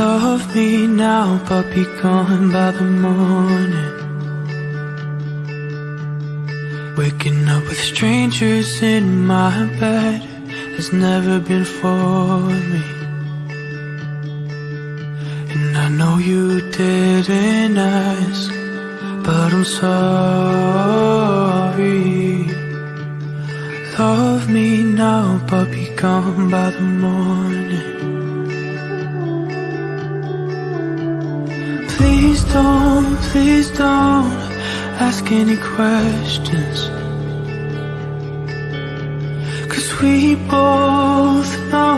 Love me now, but be gone by the morning. Waking up with strangers in my bed has never been for me. And I know you didn't ask, but I'm sorry. Love me now, but be gone by the morning. Don't, please don't ask any questions. Cause we both know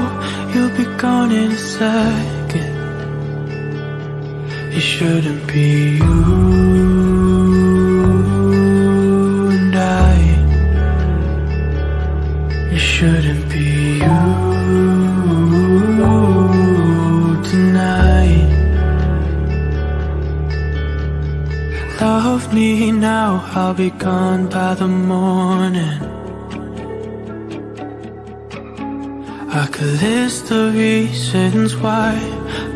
you'll be gone in a second. It shouldn't be you and I. It shouldn't be you Love me now, I'll be gone by the morning. I could list the reasons why,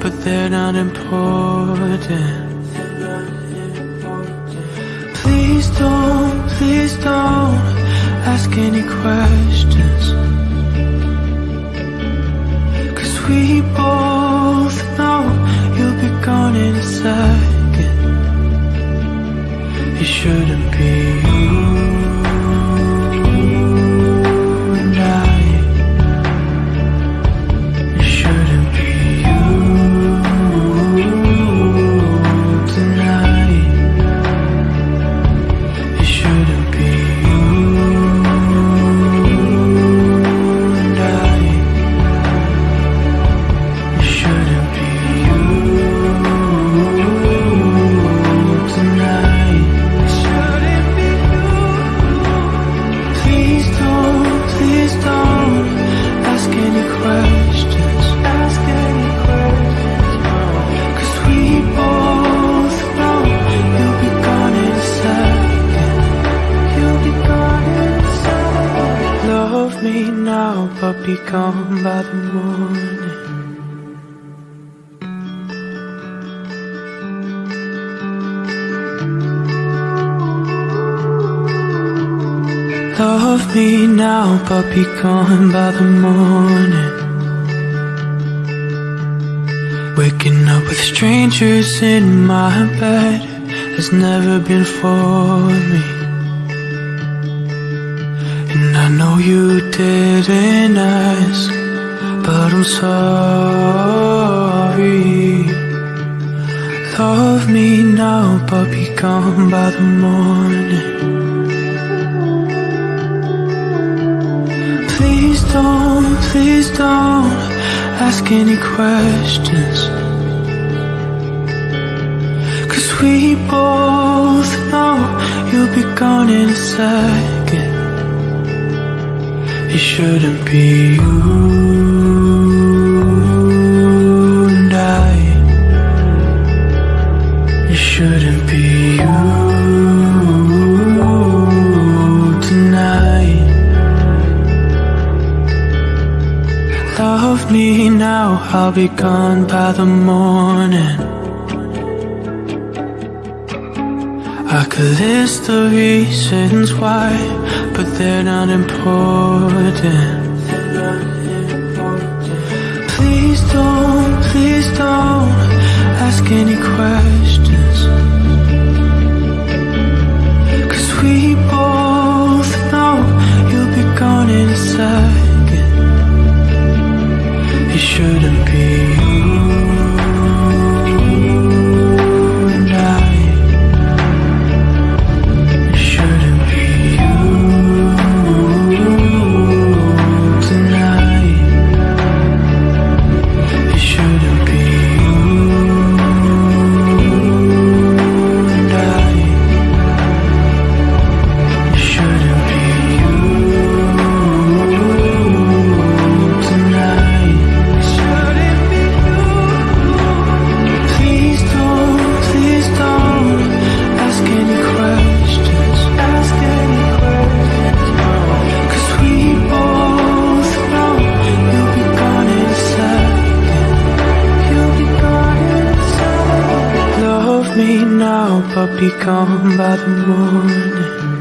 but they're not important. Please don't, please don't ask any questions. It shouldn't be. you but be gone by the morning. Love me now, but be gone by the morning. Waking up with strangers in my bed has never been for me. I know you didn't ask, but I'm sorry. Love me now, but be gone by the morning. Please don't, please don't ask any questions. Cause we both know you'll be gone in a. It shouldn't be you and I. It shouldn't be you tonight. Love me now, I'll be gone by the morning. I could list the reasons why, but they're not important. Please don't, please don't ask any questions. Cause we now, be gone by the morning.